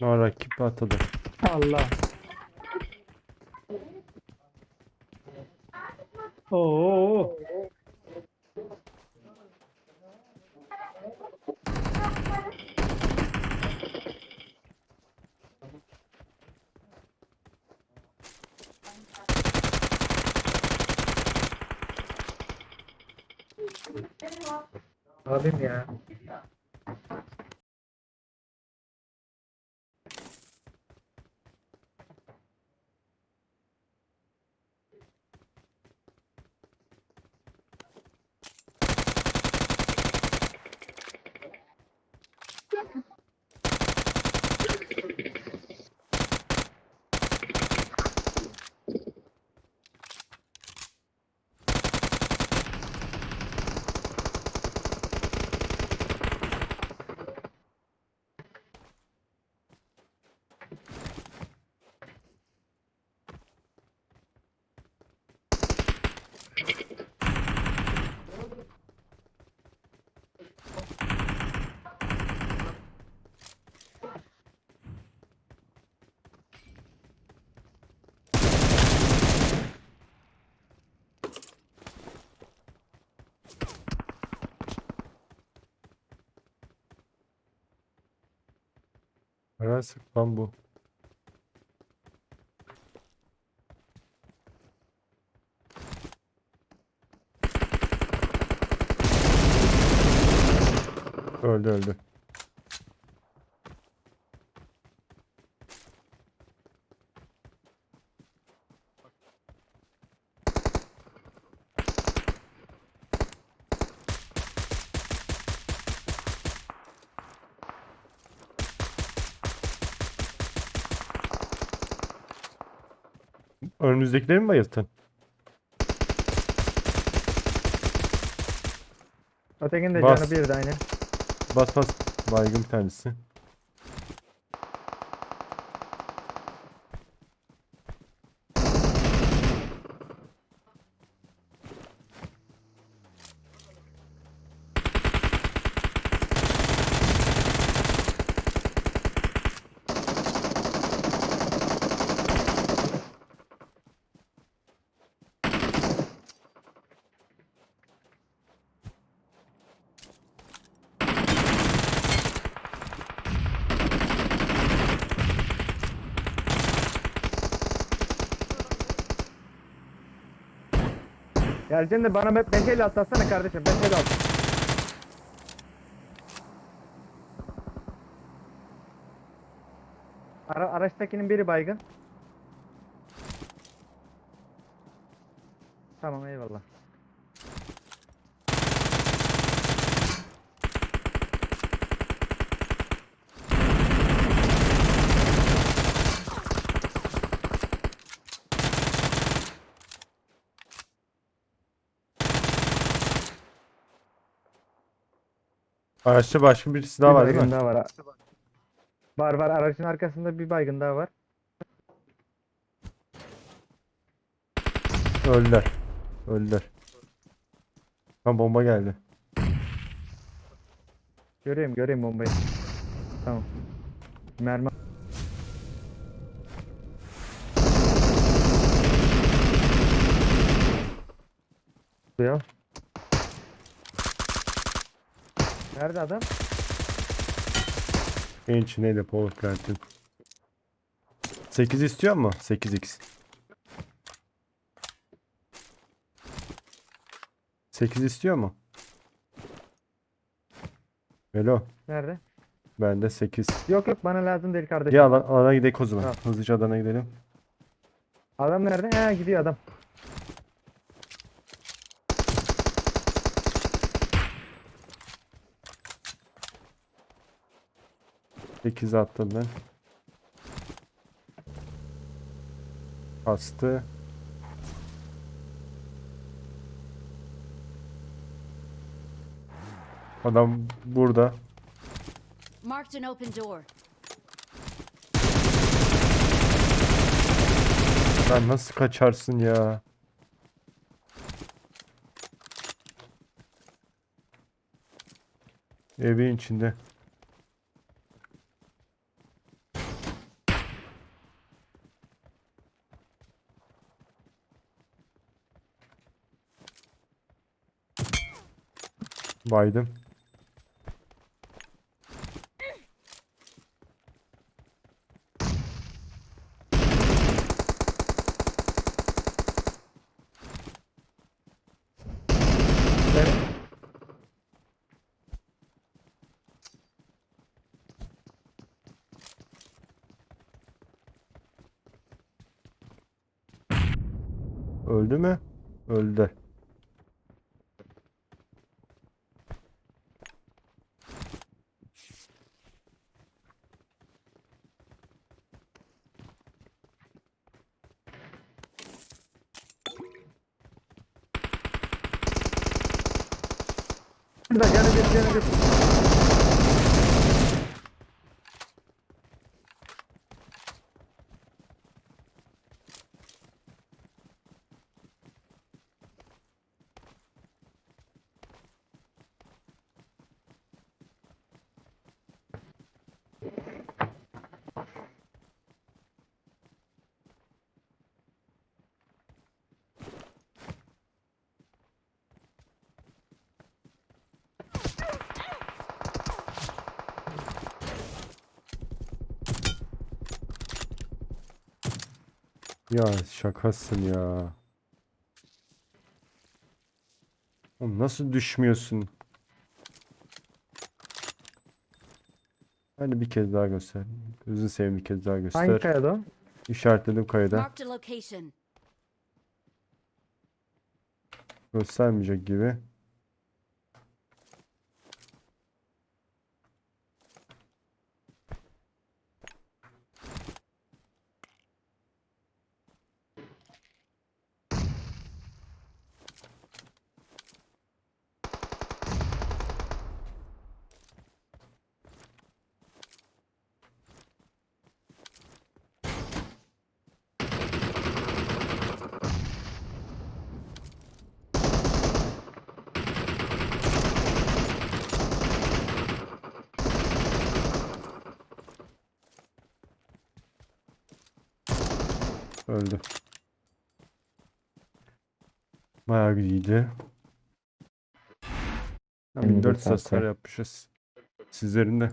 No, rakip atladı. Allah. Oo. Abim ya. Sık lan bu. Öldü öldü. Önümüzdekileri mi bayılttın? Ötekinin de Bas. canı bir de aynı. Bas bas. Baygın bir tanesi. Geleceksin de bana hep benteyle atlatsana kardeşim. Benteyle at. Ara, araçtakinin biri baygın. Tamam eyvallah. Araçta başka birisi daha Bir var değil baygın mi? daha var. Var var aracın arkasında bir baygın daha var. Öldüler. Öldüler. Ha bomba geldi. Göreyim göreyim bombayı. Tamam. Mermi. Ya. Nerede adam? En içindeydi Paul Plantin. 8 istiyor mu? 8x. 8 istiyor mu? Velo. Nerede? Bende 8. Yok yok bana lazım değil kardeşim. Ya alan, alana gidelim o zaman. Tamam. Hızlıca alana gidelim. Adam nerede? He gidiyor adam. Sekiz attım ben. Bastı. Adam burada. Marked an open door. Sen nasıl kaçarsın ya? Evin içinde. Baydım. Öldü mü? Öldü. Burada canı bir canı Ya şakasın ya. Oğlum nasıl düşmüyorsun? Hadi bir kez daha göster. Gözünü seveyim bir kez daha Hangi göster. kayada o? İşaretledim kayda. Marked a location. Göstermeyecek gibi. Öldü. Bayağı Elinize 1400 sağlık hasar ya. yapmışız. Sizlerin de.